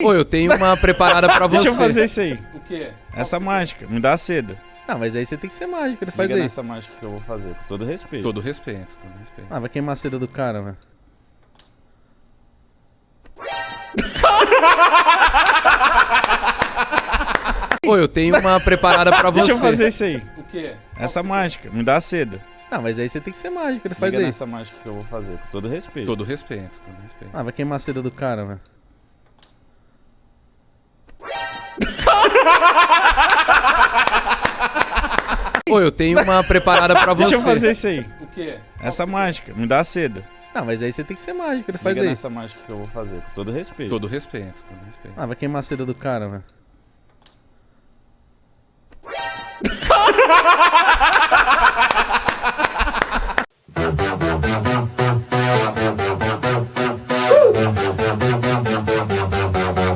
Pô, eu tenho uma preparada pra você. Deixa eu fazer isso aí. O quê? Essa mágica. Me dá a seda. Não, mas aí você tem que ser mágico, ele Se faz liga isso. nessa mágica que eu vou fazer, com todo respeito. Todo respeito, todo respeito. Ah, vai queimar a seda do cara, velho. Pô, eu tenho uma preparada pra você. Deixa eu fazer isso aí. O quê? Essa mágica. Me dá a seda. Não, mas aí você tem que ser mágico, ele Se faz liga nessa mágica que eu vou fazer, com todo respeito. Todo respeito, todo respeito. Ah, vai queimar a seda do cara, velho. Pô, eu tenho uma preparada pra você. Deixa eu fazer isso aí. O quê? Essa mágica. Me dá a seda. Não, mas aí você tem que ser mágico, ele Se faz liga isso. nessa mágica que eu vou fazer, com todo respeito. Todo respeito, todo respeito. Ah, vai queimar a seda do cara, velho.